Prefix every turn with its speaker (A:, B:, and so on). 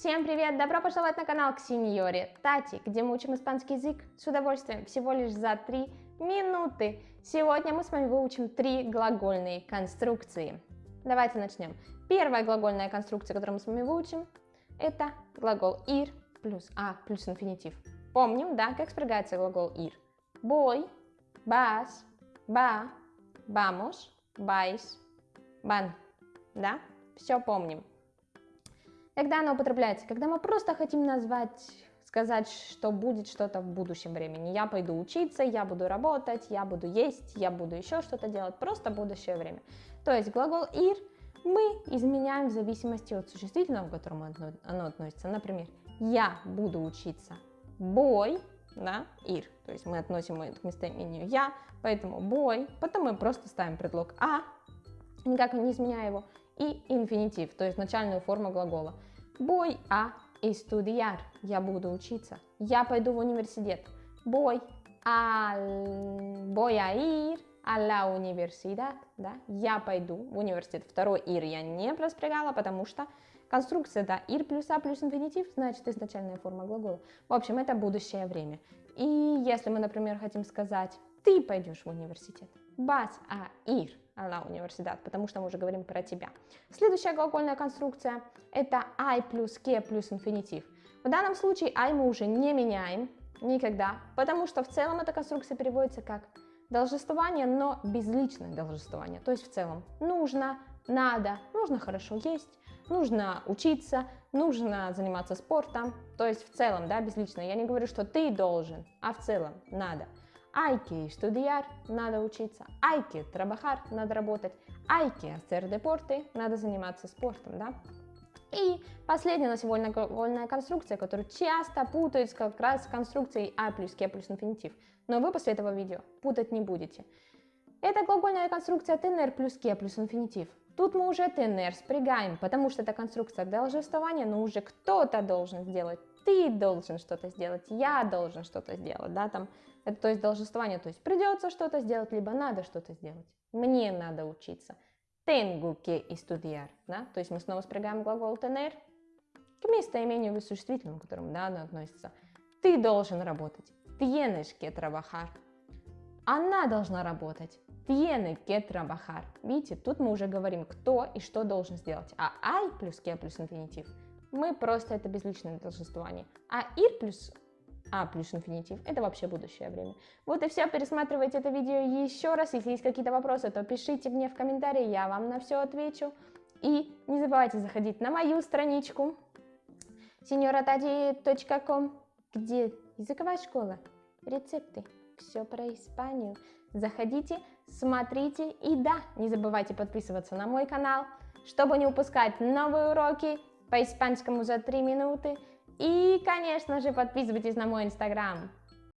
A: Всем привет! Добро пожаловать на канал к сеньоре Тати, где мы учим испанский язык с удовольствием всего лишь за 3 минуты. Сегодня мы с вами выучим три глагольные конструкции. Давайте начнем. Первая глагольная конструкция, которую мы с вами выучим, это глагол ir плюс а плюс инфинитив. Помним, да, как спрягается глагол ir. Voy, vas, va, vamos, vais, van. Да? Все помним. Когда оно употребляется? Когда мы просто хотим назвать, сказать, что будет что-то в будущем времени. Я пойду учиться, я буду работать, я буду есть, я буду еще что-то делать. Просто будущее время. То есть глагол ir мы изменяем в зависимости от существительного, к которому оно относится. Например, я буду учиться. Бой, да, ir. То есть мы относим это к местоимению я, поэтому бой. Потом мы просто ставим предлог а, никак не изменяя его и инфинитив, то есть начальную форму глагола. Voy a estudiar, я буду учиться. Я пойду в университет. Voy, al, voy a ir a la universidad, да? Я пойду в университет. Второй ir я не проспрягала, потому что конструкция, да, ir плюс a плюс инфинитив, значит изначальная форма глагола. В общем, это будущее время. И если мы, например, хотим сказать, ты пойдешь в университет, vas a ir на университет, потому что мы уже говорим про тебя. Следующая глагольная конструкция это I плюс K плюс инфинитив. В данном случае I мы уже не меняем никогда, потому что в целом эта конструкция переводится как должествование, но безличное должествование. То есть в целом нужно, надо, нужно хорошо есть, нужно учиться, нужно заниматься спортом. То есть в целом, да, безлично. Я не говорю, что ты должен, а в целом надо. Hay estudiar, надо учиться. Hay trabajar, надо работать. Hay hacer deporte, надо заниматься спортом, да? И последняя на сегодня глагольная конструкция, которую часто путают как раз с конструкцией А плюс К плюс инфинитив. Но вы после этого видео путать не будете. Это глагольная конструкция ТНР плюс К плюс инфинитив. Тут мы уже ТНР спрягаем, потому что это конструкция должествования, но уже кто-то должен сделать. Ты должен что-то сделать, я должен что-то сделать, да, там это то есть должествование, то есть придется что-то сделать, либо надо что-то сделать. Мне надо учиться. Tengo que estudiar. Да? То есть мы снова спрягаем глагол tener к местоимению существительному, к которому да, оно относится. Ты должен работать. Tienes que trabajar. Она должна работать. Tiene que trabajar. Видите, тут мы уже говорим, кто и что должен сделать. А I плюс que плюс инфинитив, мы просто это безличное должествование. А ir плюс а плюс инфинитив, это вообще будущее время. Вот и все, пересматривайте это видео еще раз, если есть какие-то вопросы, то пишите мне в комментарии, я вам на все отвечу. И не забывайте заходить на мою страничку senioratadi.com, где языковая школа, рецепты, все про Испанию. Заходите, смотрите и да, не забывайте подписываться на мой канал, чтобы не упускать новые уроки по испанскому за 3 минуты. И, конечно же, подписывайтесь на мой инстаграм.